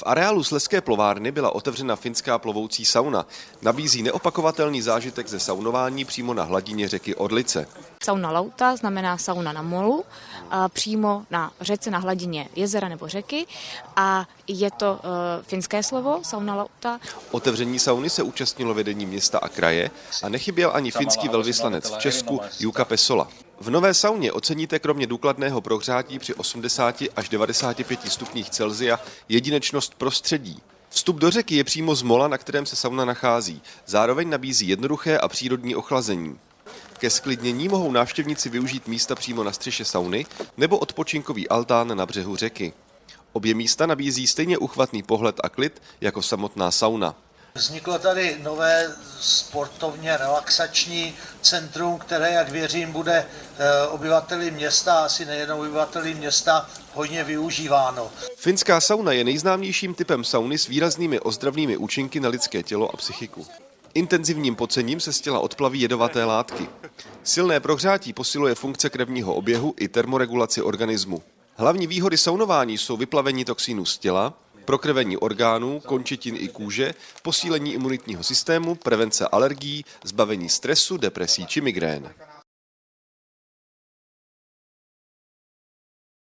V areálu Sleské plovárny byla otevřena finská plovoucí sauna. Nabízí neopakovatelný zážitek ze saunování přímo na hladině řeky Orlice. Sauna lauta znamená sauna na molu, a přímo na řece, na hladině jezera nebo řeky a je to uh, finské slovo, sauna lauta. Otevření sauny se účastnilo vedení města a kraje a nechyběl ani finský velvyslanec v Česku Juka Pesola. V nové sauně oceníte kromě důkladného prohřátí při 80 až 95 stupních Celzia jedinečnost prostředí. Vstup do řeky je přímo z mola, na kterém se sauna nachází. Zároveň nabízí jednoduché a přírodní ochlazení. Ke sklidnění mohou návštěvníci využít místa přímo na střeše sauny nebo odpočinkový altán na břehu řeky. Obě místa nabízí stejně uchvatný pohled a klid jako samotná sauna. Vzniklo tady nové sportovně relaxační centrum, které, jak věřím, bude eh, obyvateli města, asi nejenom obyvateli města, hodně využíváno. Finská sauna je nejznámějším typem sauny s výraznými ozdravnými účinky na lidské tělo a psychiku. Intenzivním pocením se z těla odplaví jedovaté látky. Silné prohřátí posiluje funkce krevního oběhu i termoregulaci organismu. Hlavní výhody saunování jsou vyplavení toxínů z těla, prokrvení orgánů, končetin i kůže, posílení imunitního systému, prevence alergií, zbavení stresu, depresí či migrén.